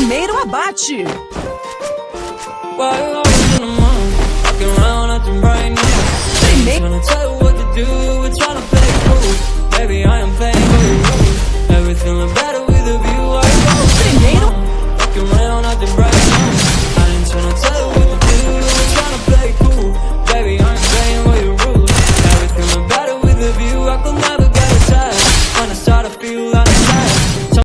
primeiro abate.